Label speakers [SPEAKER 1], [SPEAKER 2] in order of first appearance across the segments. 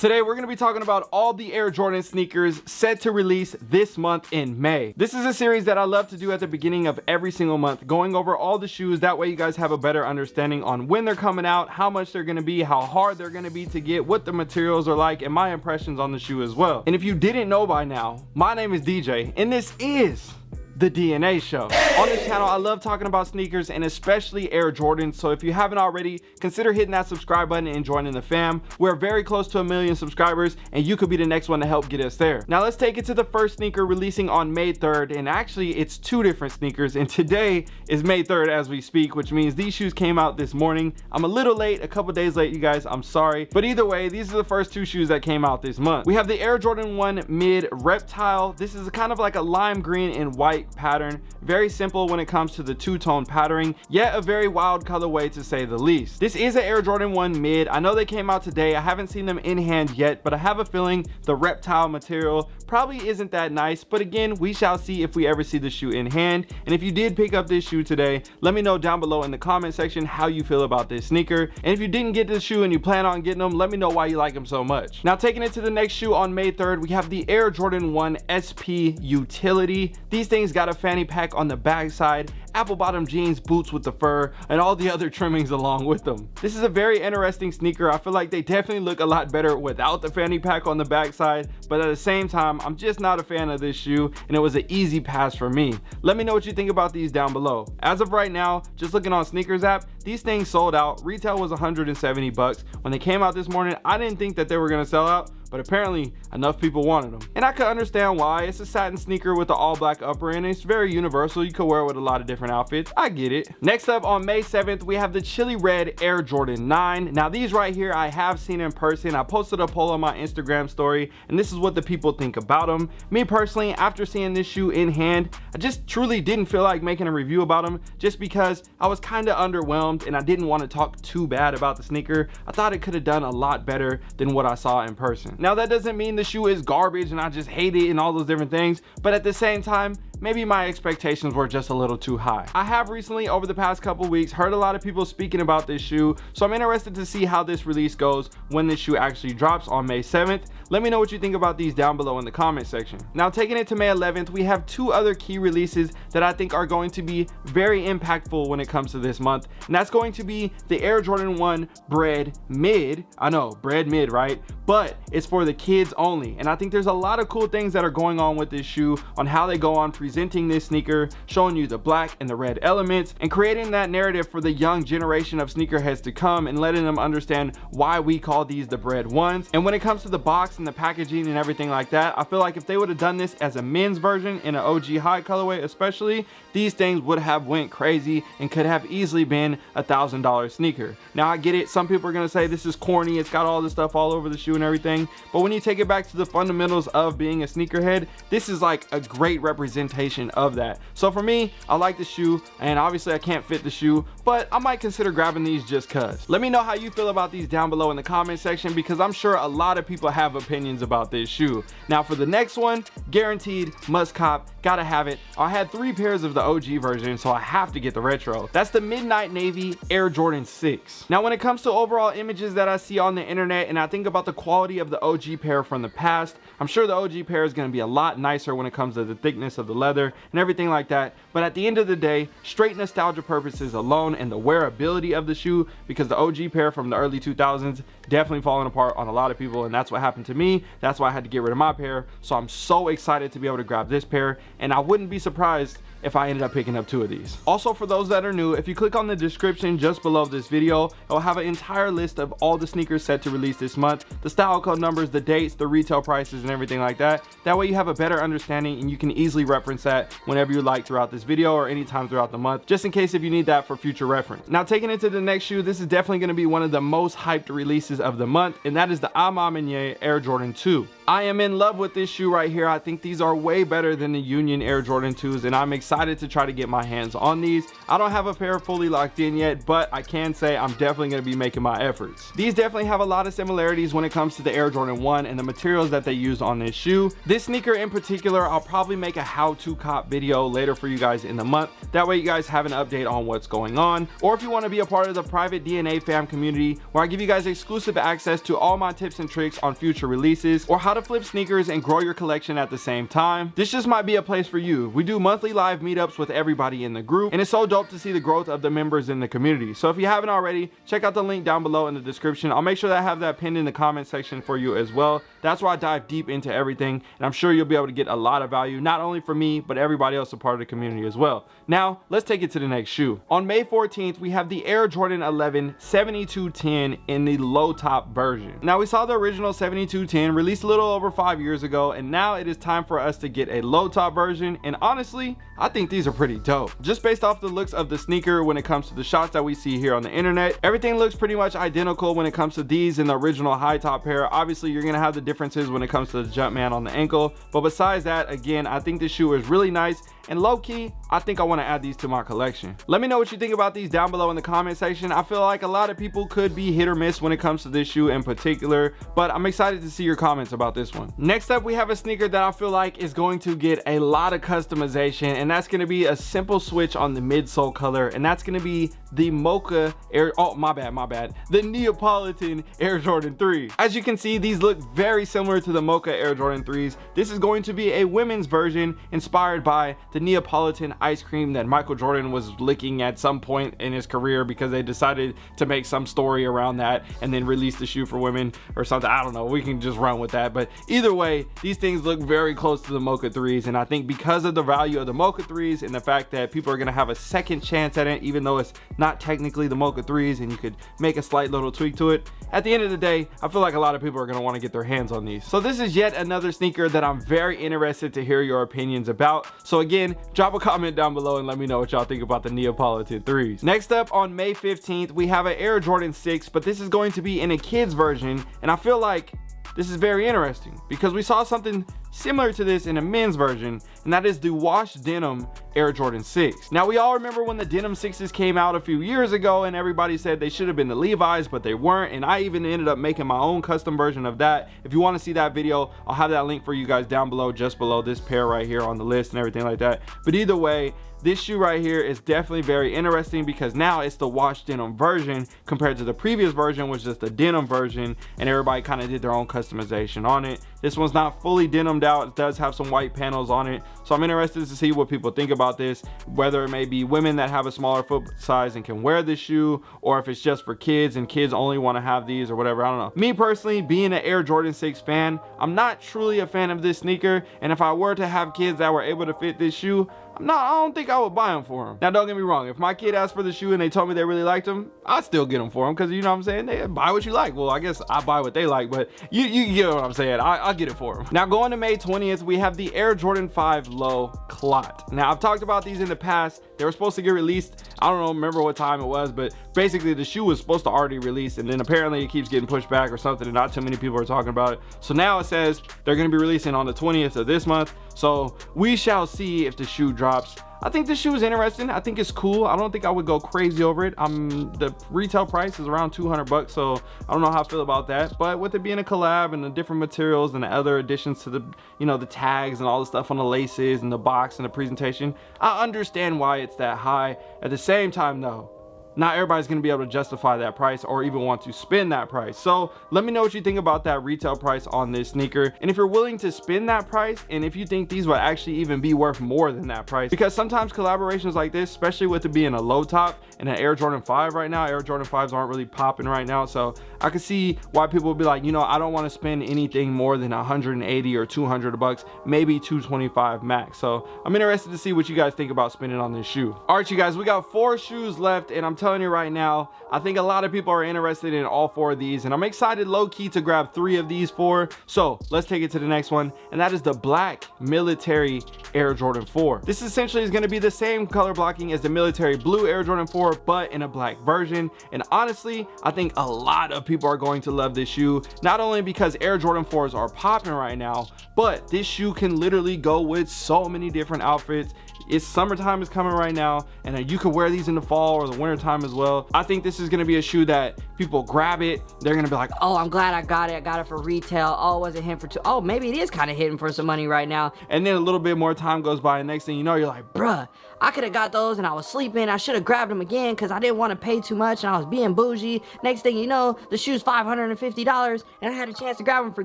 [SPEAKER 1] Today we're going to be talking about all the Air Jordan sneakers set to release this month in May. This is a series that I love to do at the beginning of every single month, going over all the shoes. That way you guys have a better understanding on when they're coming out, how much they're going to be, how hard they're going to be to get, what the materials are like, and my impressions on the shoe as well. And if you didn't know by now, my name is DJ, and this is the DNA show. On this channel, I love talking about sneakers and especially Air Jordans. So if you haven't already, consider hitting that subscribe button and joining the fam. We're very close to a million subscribers and you could be the next one to help get us there. Now let's take it to the first sneaker releasing on May 3rd. And actually it's two different sneakers and today is May 3rd as we speak, which means these shoes came out this morning. I'm a little late, a couple days late, you guys, I'm sorry. But either way, these are the first two shoes that came out this month. We have the Air Jordan 1 Mid Reptile. This is kind of like a lime green and white pattern. Very simple when it comes to the two-tone patterning yet a very wild colorway to say the least. This is an air jordan 1 mid. I know they came out today. I haven't seen them in hand yet but i have a feeling the reptile material probably isn't that nice. But again we shall see if we ever see the shoe in hand. And if you did pick up this shoe today let me know down below in the comment section how you feel about this sneaker. And if you didn't get this shoe and you plan on getting them let me know why you like them so much. Now taking it to the next shoe on may 3rd we have the air jordan 1 sp utility. These things got a fanny pack on the back side apple bottom jeans boots with the fur and all the other trimmings along with them. This is a very interesting sneaker. I feel like they definitely look a lot better without the fanny pack on the backside, but at the same time i'm just not a fan of this shoe and it was an easy pass for me. Let me know what you think about these down below. As of right now just looking on SNKRS app these things sold out. Retail was 170 bucks. When they came out this morning i didn't think that they were to sell out but apparently enough people wanted them and i could understand why. It's a satin sneaker with the all black upper and it's very universal. You could wear it with a lot of different outfits. I get it. Next up on may 7th we have the chili red air jordan 9 now these right here i have seen in person. I posted a poll on my instagram story and this is what the people think about them me personally after seeing this shoe in hand i just truly didn't feel like making a review about them just because i was kind of underwhelmed and i didn't want to talk too bad about the sneaker. I thought it could have done a lot better than what i saw in person. Now that doesn't mean the shoe is garbage and I just hate it and all those different things. But at the same time, maybe my expectations were just a little too high. I have recently over the past couple weeks heard a lot of people speaking about this shoe so I'm interested to see how this release goes when this shoe actually drops on May 7th. Let me know what you think about these down below in the comment section. Now taking it to May 11th we have two other key releases that I think are going to be very impactful when it comes to this month and that's going to be the Air Jordan 1 bread Mid. I know bread Mid right but it's for the kids only and I think there's a lot of cool things that are going on with this shoe on how they go on presenting this sneaker, showing you the black and the red elements, and creating that narrative for the young generation of sneakerheads to come and letting them understand why we call these the bread ones. And when it comes to the box and the packaging and everything like that, I feel like if they would have done this as a men's version in an OG high colorway especially, these things would have went crazy and could have easily been a thousand dollar sneaker. Now I get it, some people are gonna say this is corny, it's got all this stuff all over the shoe and everything, but when you take it back to the fundamentals of being a sneakerhead, this is like a great representation of that. So for me i like the shoe and obviously i can't fit the shoe but i might consider grabbing these just cuz let me know how you feel about these down below in the comment section because i'm sure a lot of people have opinions about this shoe. Now for the next one guaranteed must cop gotta have it. I had three pairs of the og version so i have to get the retro. That's the midnight navy air jordan 6 now when it comes to overall images that i see on the internet and i think about the quality of the og pair from the past i'm sure the og pair is to be a lot nicer when it comes to the thickness of the leather and everything like that. But at the end of the day straight nostalgia purposes alone and the wearability of the shoe because the OG pair from the early 2000s definitely falling apart on a lot of people and that's what happened to me. That's why I had to get rid of my pair. So I'm so excited to be able to grab this pair and I wouldn't be surprised if I ended up picking up two of these. Also for those that are new, if you click on the description just below this video, it will have an entire list of all the sneakers set to release this month, the style code numbers, the dates, the retail prices and everything like that. That way you have a better understanding and you can easily reference that whenever you like throughout this video or anytime throughout the month, just in case if you need that for future reference. Now taking it to the next shoe, this is definitely to be one of the most hyped releases of the month and that is the A Ma Air Jordan 2. I am in love with this shoe right here. I think these are way better than the Union Air Jordan 2s and I'm excited to try to get my hands on these. I don't have a pair fully locked in yet, but I can say I'm definitely going to be making my efforts. These definitely have a lot of similarities when it comes to the Air Jordan 1 and the materials that they used on this shoe. This sneaker in particular, I'll probably make a how-to cop video later for you guys in the month. That way you guys have an update on what's going on. Or if you want to be a part of the private DNA fam community where I give you guys exclusive access to all my tips and tricks on future releases or how to flip sneakers and grow your collection at the same time. This just might be a place for you. We do monthly live meetups with everybody in the group and it's so dope to see the growth of the members in the community. So if you haven't already, check out the link down below in the description. I'll make sure that I have that pinned in the comment section for you as well. That's why I dive deep into everything and I'm sure you'll be able to get a lot of value, not only for me, but everybody else a part of the community as well. Now, let's take it to the next shoe. On May 14th, we have the Air Jordan 11 7210 in the low top version. Now, we saw the original 7210 released a little over five years ago, and now it is time for us to get a low top version. And honestly, I think these are pretty dope. Just based off the looks of the sneaker when it comes to the shots that we see here on the internet, everything looks pretty much identical when it comes to these in the original high top pair. Obviously, you're gonna have the differences when it comes to the Jumpman on the ankle, but besides that, again, I think this shoe is really nice and low-key i think i want to add these to my collection. Let me know what you think about these down below in the comment section. I feel like a lot of people could be hit or miss when it comes to this shoe in particular but i'm excited to see your comments about this one. Next up we have a sneaker that i feel like is going to get a lot of customization and that's going to be a simple switch on the midsole color and that's going to be the mocha air oh my bad my bad the neapolitan air jordan 3 as you can see these look very similar to the mocha air jordan 3s this is going to be a women's version inspired by the neapolitan ice cream that michael jordan was licking at some point in his career because they decided to make some story around that and then release the shoe for women or something i don't know we can just run with that but either way these things look very close to the mocha 3s and i think because of the value of the mocha 3s and the fact that people are going to have a second chance at it even though it's not technically the Mocha 3s and you could make a slight little tweak to it. At the end of the day, I feel like a lot of people are going to want to get their hands on these. So this is yet another sneaker that I'm very interested to hear your opinions about. So again, drop a comment down below and let me know what y'all think about the Neapolitan 3s. Next up on May 15th, we have an Air Jordan 6, but this is going to be in a kid's version. And I feel like this is very interesting because we saw something similar to this in a men's version and that is the washed denim Air Jordan 6. Now we all remember when the denim 6s came out a few years ago and everybody said they should have been the Levi's but they weren't and I even ended up making my own custom version of that. If you want to see that video I'll have that link for you guys down below just below this pair right here on the list and everything like that. But either way this shoe right here is definitely very interesting because now it's the washed denim version compared to the previous version which was just the denim version and everybody kind of did their own customization on it. This one's not fully denimed out. It does have some white panels on it. So i'm interested to see what people think about this whether it may be women that have a smaller foot size and can wear this shoe or if it's just for kids and kids only want to have these or whatever i don't know. Me personally being an air jordan 6 fan i'm not truly a fan of this sneaker and if i were to have kids that were able to fit this shoe no, I don't think I would buy them for him. Now, don't get me wrong. If my kid asked for the shoe and they told me they really liked them, I'd still get them for them because you know what I'm saying? They buy what you like. Well, I guess I buy what they like, but you, you get what I'm saying. I, will get it for them. Now, going to May 20th, we have the Air Jordan 5 Low Clot. Now, I've talked about these in the past. They were supposed to get released. I don't know, remember what time it was, but basically the shoe was supposed to already release and then apparently it keeps getting pushed back or something and not too many people are talking about it. So now it says they're going to be releasing on the 20th of this month. So we shall see if the shoe drops. I think this shoe is interesting. I think it's cool. I don't think I would go crazy over it. Um, the retail price is around 200 bucks, so I don't know how I feel about that. But with it being a collab and the different materials and the other additions to the, you know, the tags and all the stuff on the laces and the box and the presentation, I understand why it's that high. At the same time, though, not everybody's going to be able to justify that price or even want to spend that price. So let me know what you think about that retail price on this sneaker. And if you're willing to spend that price and if you think these will actually even be worth more than that price. Because sometimes collaborations like this especially with it being a low top and an air jordan 5 right now air jordan 5s aren't really popping right now. So i can see why people would be like you know i don't want to spend anything more than 180 or 200 bucks maybe 225 max. So i'm interested to see what you guys think about spending on this shoe. All right you guys we got four shoes left and i'm telling you right now, I think a lot of people are interested in all four of these and I'm excited low-key to grab three of these four. So let's take it to the next one and that is the black military Air Jordan 4. This essentially is going to be the same color blocking as the military blue Air Jordan 4 but in a black version and honestly I think a lot of people are going to love this shoe not only because Air Jordan 4s are popping right now but this shoe can literally go with so many different outfits it's summertime is coming right now and you can wear these in the fall or the winter time as well. I think this is to be a shoe that people grab it they're to be like
[SPEAKER 2] oh i'm glad i got it i got it for retail oh it wasn't him for two oh maybe it is kind of hitting for some money right now
[SPEAKER 1] and then a little bit more time goes by and next thing you know you're like
[SPEAKER 2] bruh I could have got those and I was sleeping. I should have grabbed them again because I didn't want to pay too much and I was being bougie. Next thing you know, the shoe's $550 and I had a chance to grab them for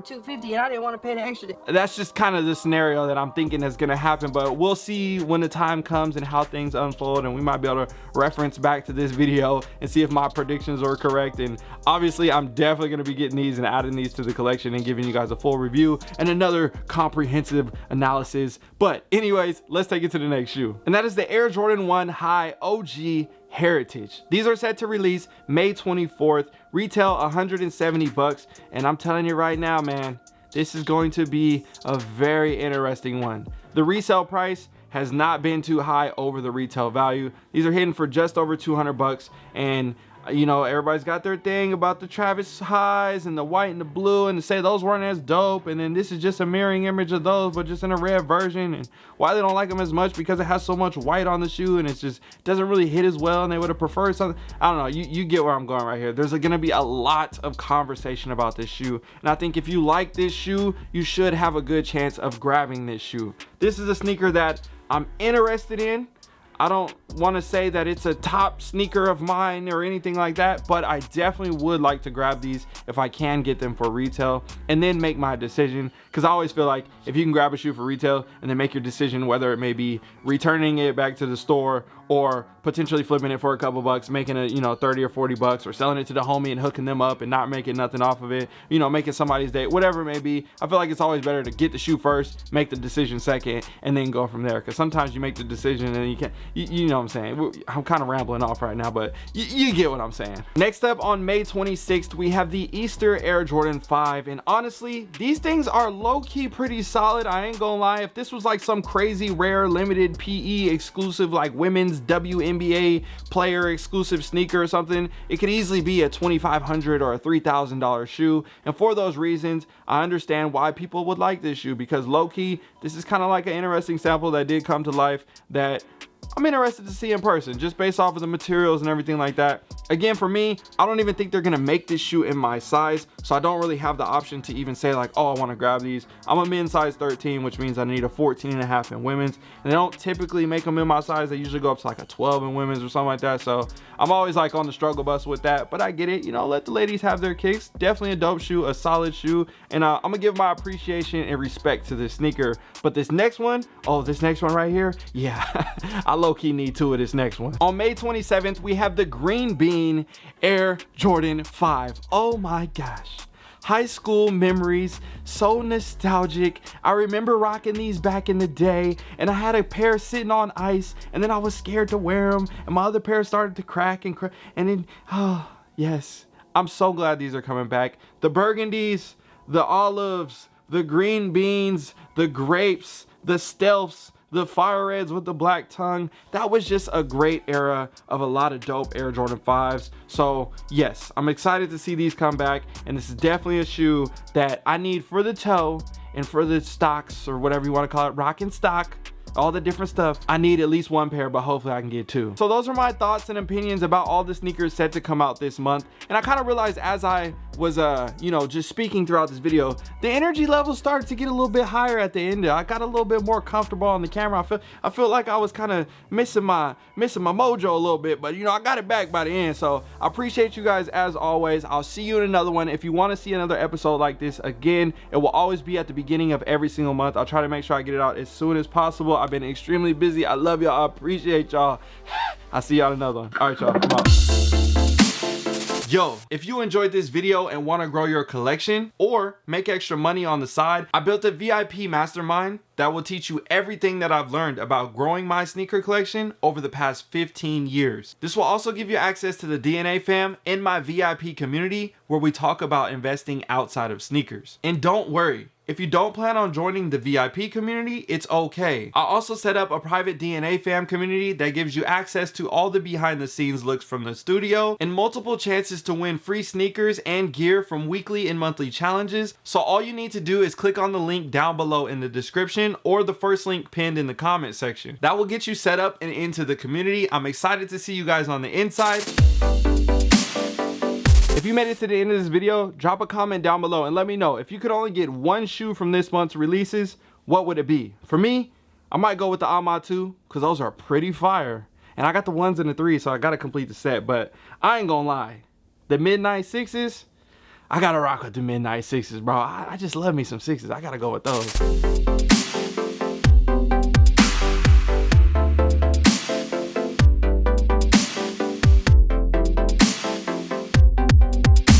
[SPEAKER 2] 250 and I didn't want to pay the extra.
[SPEAKER 1] That's just kind of the scenario that I'm thinking is to happen, but we'll see when the time comes and how things unfold and we might be able to reference back to this video and see if my predictions are correct. Obviously, I'm definitely to be getting these and adding these to the collection and giving you guys a full review and another comprehensive analysis. But anyways, let's take it to the next shoe. And that is the Air Jordan 1 High OG Heritage. These are set to release May 24th, retail 170 bucks, and I'm telling you right now, man, this is going to be a very interesting one. The resale price has not been too high over the retail value. These are hitting for just over 200 bucks and you know, everybody's got their thing about the Travis highs and the white and the blue and to say those weren't as dope. And then this is just a mirroring image of those, but just in a red version. And why they don't like them as much because it has so much white on the shoe and it just doesn't really hit as well. And they would have preferred something. I don't know. You, you get where I'm going right here. There's going to be a lot of conversation about this shoe. And I think if you like this shoe, you should have a good chance of grabbing this shoe. This is a sneaker that I'm interested in I don't want to say that it's a top sneaker of mine or anything like that, but I definitely would like to grab these if I can get them for retail and then make my decision. Because I always feel like if you can grab a shoe for retail and then make your decision whether it may be returning it back to the store or potentially flipping it for a couple bucks, making it, you know, 30 or 40 bucks or selling it to the homie and hooking them up and not making nothing off of it, you know, making somebody's day, whatever it may be. I feel like it's always better to get the shoe first, make the decision second, and then go from there. Because sometimes you make the decision and you can't, you, you, know what I'm saying? I'm kind of rambling off right now, but you get what I'm saying. Next up on May 26th, we have the Easter Air Jordan 5. And honestly, these things are low-key pretty solid. I ain't gonna lie. If this was like some crazy rare limited PE exclusive like women's WNBA player exclusive sneaker or something, it could easily be a 2,500 or a $3,000 shoe. And for those reasons, I understand why people would like this shoe because low-key, this is kind of like an interesting sample that did come to life that I'm interested to see in person just based off of the materials and everything like that. Again, for me, I don't even think they're gonna make this shoe in my size. So I don't really have the option to even say like, oh, I wanna grab these. I'm a men's size 13, which means I need a 14 and a half in women's. And they don't typically make them in my size. They usually go up to like a 12 in women's or something like that. So I'm always like on the struggle bus with that, but I get it. You know, let the ladies have their kicks. Definitely a dope shoe, a solid shoe. And uh, I'm gonna give my appreciation and respect to this sneaker. But this next one, oh, this next one right here, yeah, I low-key need two of this next one. On May 27th, we have the Green Bean Air Jordan 5. Oh my gosh high school memories so nostalgic i remember rocking these back in the day and i had a pair sitting on ice and then i was scared to wear them and my other pair started to crack and crack and then oh yes i'm so glad these are coming back the burgundies the olives the green beans the grapes the stealths the fire reds with the black tongue. That was just a great era of a lot of dope air jordan 5s so yes i'm excited to see these come back. And this is definitely a shoe that i need for the toe and for the stocks or whatever you want to call it rocking stock all the different stuff. I need at least one pair, but hopefully I can get two. So those are my thoughts and opinions about all the sneakers set to come out this month. And I kind of realized as I was, uh, you know, just speaking throughout this video, the energy level started to get a little bit higher at the end. I got a little bit more comfortable on the camera. I feel, I feel like I was kind of missing my, missing my mojo a little bit, but you know, I got it back by the end. So I appreciate you guys as always. I'll see you in another one. If you want to see another episode like this again, it will always be at the beginning of every single month. I'll try to make sure I get it out as soon as possible. I've been extremely busy. I love y'all. I appreciate y'all. I'll see y'all another one. All right, y'all. Yo, if you enjoyed this video and want to grow your collection or make extra money on the side, I built a VIP mastermind that will teach you everything that I've learned about growing my sneaker collection over the past 15 years. This will also give you access to the DNA fam in my VIP community where we talk about investing outside of sneakers. And don't worry, if you don't plan on joining the VIP community, it's okay. I also set up a private DNA fam community that gives you access to all the behind the scenes looks from the studio and multiple chances to win free sneakers and gear from weekly and monthly challenges. So all you need to do is click on the link down below in the description or the first link pinned in the comment section. That will get you set up and into the community. I'm excited to see you guys on the inside. If you made it to the end of this video, drop a comment down below and let me know if you could only get one shoe from this month's releases, what would it be? For me, I might go with the Alma 2 because those are pretty fire. And I got the ones and the threes, so I gotta complete the set. But I ain't gonna lie, the Midnight Sixes, I gotta rock with the Midnight Sixes, bro. I, I just love me some sixes. I gotta go with those.